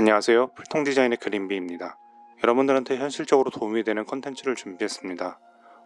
안녕하세요. 풀통 디자인의 그린비입니다. 여러분들한테 현실적으로 도움이 되는 컨텐츠를 준비했습니다.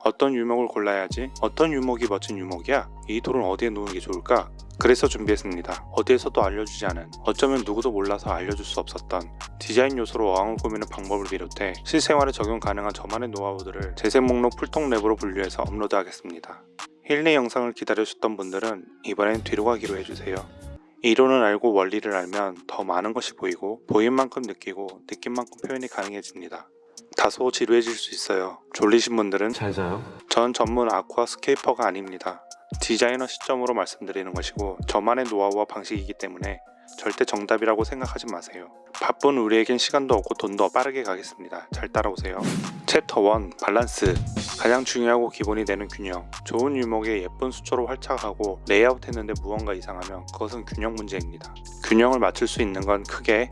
어떤 유목을 골라야지? 어떤 유목이 멋진 유목이야? 이 돌은 어디에 놓는 게 좋을까? 그래서 준비했습니다. 어디에서도 알려주지 않은, 어쩌면 누구도 몰라서 알려줄 수 없었던 디자인 요소로 어항을 꾸미는 방법을 비롯해 실생활에 적용 가능한 저만의 노하우들을 재생 목록 풀통 랩으로 분류해서 업로드하겠습니다. 힐링 영상을 기다려주셨던 분들은 이번엔 뒤로 가기를 해주세요. 이론을 알고 원리를 알면 더 많은 것이 보이고 보인 만큼 느끼고 느낀 만큼 표현이 가능해집니다. 다소 지루해질 수 있어요. 졸리신 분들은 잘 자요. 전 전문 aquascaper가 아닙니다. 디자이너 시점으로 말씀드리는 것이고 저만의 노하우와 방식이기 때문에 절대 정답이라고 생각하지 마세요. 바쁜 우리에겐 시간도 없고 돈도 빠르게 가겠습니다. 잘 따라오세요. 챕터 1 밸런스 가장 중요하고 기본이 되는 균형 좋은 유목에 예쁜 수초로 활착하고 레이아웃 했는데 무언가 이상하면 그것은 균형 문제입니다. 균형을 맞출 수 있는 건 크게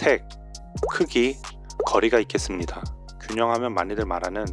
색, 크기, 거리가 있겠습니다. 균형하면 많이들 말하는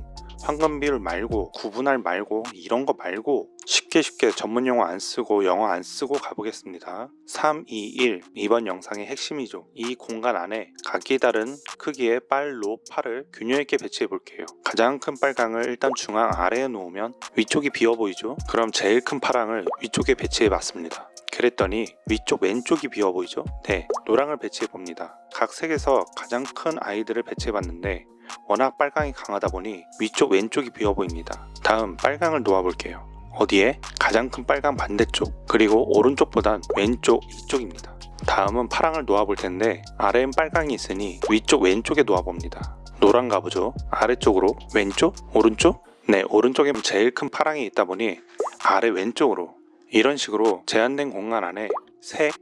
황금 비율 말고 구분할 말고 이런 거 말고 쉽게 쉽게 전문 용어 안 쓰고 영어 안 쓰고 가보겠습니다. 3, 2, 1 이번 영상의 핵심이죠. 이 공간 안에 각기 다른 크기의 빨노파를 균형 있게 배치해 볼게요. 가장 큰 빨강을 일단 중앙 아래에 놓으면 위쪽이 비어 보이죠? 그럼 제일 큰 파랑을 위쪽에 배치해 봤습니다. 그랬더니 위쪽 왼쪽이 비어 보이죠? 네, 노랑을 배치해 봅니다. 각 색에서 가장 큰 아이들을 배치해 봤는데 워낙 빨강이 강하다 보니 위쪽 왼쪽이 비어 보입니다. 다음 빨강을 놓아 볼게요. 어디에? 가장 큰 빨강 반대쪽 그리고 오른쪽보단 왼쪽 이쪽입니다. 다음은 파랑을 놓아 볼 텐데 아래엔 빨강이 있으니 위쪽 왼쪽에 놓아 봅니다. 노란 가보죠. 아래쪽으로 왼쪽 오른쪽 네 오른쪽에 제일 큰 파랑이 있다 보니 아래 왼쪽으로 이런 식으로 제한된 공간 안에 색,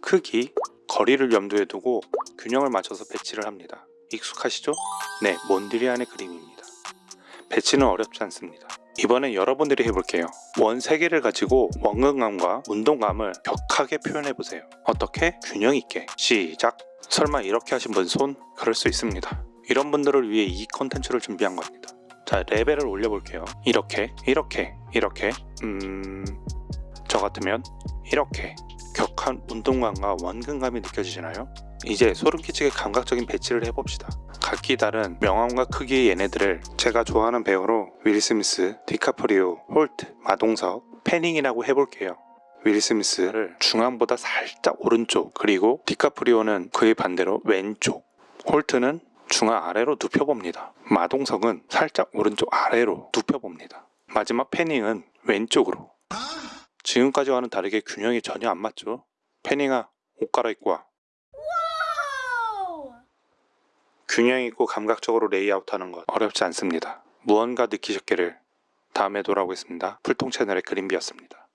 크기, 거리를 염두에 두고 균형을 맞춰서 배치를 합니다. 익숙하시죠? 네, 몬드리안의 그림입니다. 배치는 어렵지 않습니다. 이번엔 여러분들이 해볼게요. 원 3개를 가지고 원근감과 운동감을 격하게 표현해보세요. 어떻게? 균형 있게. 시작! 설마 이렇게 하신 분 손? 그럴 수 있습니다. 이런 분들을 위해 이 컨텐츠를 준비한 겁니다. 자, 레벨을 올려볼게요. 이렇게, 이렇게, 이렇게. 음... 저 같으면 이렇게 격한 운동감과 원근감이 느껴지시나요? 이제 소름 끼치게 감각적인 배치를 해봅시다. 각기 다른 명암과 크기의 얘네들을 제가 좋아하는 배우로 윌 스미스, 디카프리오, 홀트, 마동석, 패닝이라고 해볼게요. 윌 스미스를 중앙보다 살짝 오른쪽 그리고 디카프리오는 그의 반대로 왼쪽 홀트는 중앙 아래로 눕혀봅니다. 마동석은 살짝 오른쪽 아래로 눕혀봅니다. 마지막 패닝은 왼쪽으로 지금까지와는 다르게 균형이 전혀 안 맞죠? 패닝아 옷 갈아입고 와. 균형 있고 감각적으로 레이아웃하는 것 어렵지 않습니다. 무언가 느끼셨기를 다음에 돌아오겠습니다. 풀통 채널의 그린비였습니다.